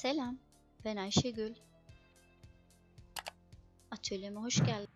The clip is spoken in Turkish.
Selam, ben Ayşegül. Atölyeme hoş geldin.